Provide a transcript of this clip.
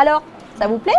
Alors, ça vous plaît?